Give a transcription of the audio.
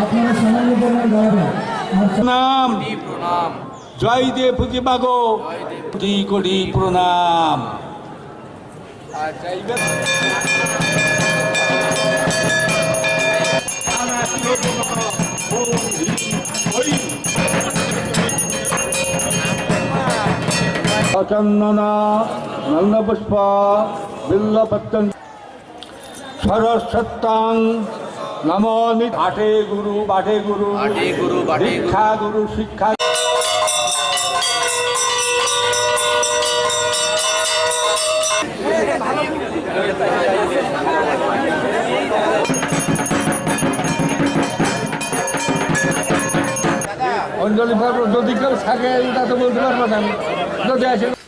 আপনারা সামান্য পরিমাণ দাঁড়াবেন আর প্রণাম প্রণাম জয় দে পুঁজিবাগো কোটি কোটি প্রণাম। চন্দনা নন্দপুষ্প বিল্লপত্তন। সরস্বত্তাং নম বাটে গুরু বাটে গুরু। বাটে গুরু। শিক্ষা অঞ্জলি পাবো যদি কেউ থাকে এটা তো বলতে পারব না যদি আসে